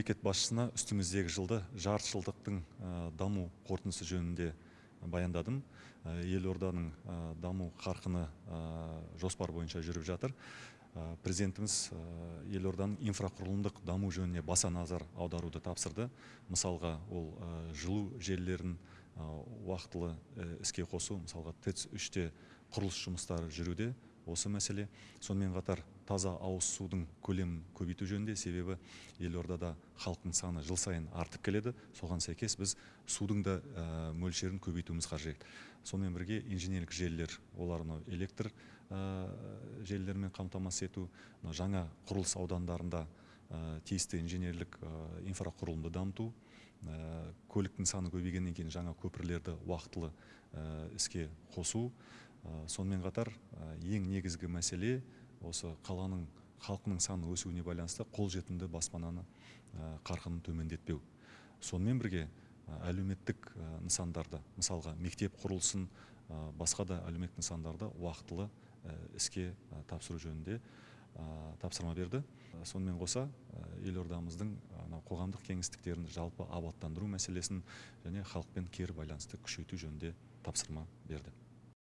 мемлекет басшысына үстіміздегі жылды жарты жылдықтың даму қорытындысы жөнінде баяндадым. Елорданың даму қарқыны жоспар бойынша жүріп жатыр. Президентіміз елорданың инфрақұрылымдық даму жөніне баса назар аударуды тапсырды. Мысалға ол жылу желілерін уақытылы іске қосу мысалға тэц үште құрылыс жұмыстары жүруде. Осы мәселе сонымен қатар таза ауыз судың көлемін көбейту жөнінде себебі елордада халықтың саны жыл сайын артып келеді. Соған сәйкес біз судың да мөлшерін көбейтуіміз қажет. Сонымен бірге инженерлік желілер олар мынау электр желілерімен қамтамасыз ету жаңа құрылыс аудандарында тиісті инженерлік инфрақұрылымды дамыту көліктің саны көбейгеннен кейін жаңа көпірлерді уақытылы іске қосу сонымен қатар ең негізгі мәселе осы қаланың халқының саны өсуіне байланысты қолжетімді баспананы қарқынын төмендетпеу. Сонымен бірге әлеуметтік нысандарды мысалға мектеп құрылысын басқа да әлеуметтік нысандарды уақытылы іске тапсыру жөнінде тапсырма берді. Сонымен қоса елордамыздың қоғамдық кеңістіктерін жалпы абаттандыру мәселесін және халықпен кері байланысты күшейту жөнінде тапсырма берді.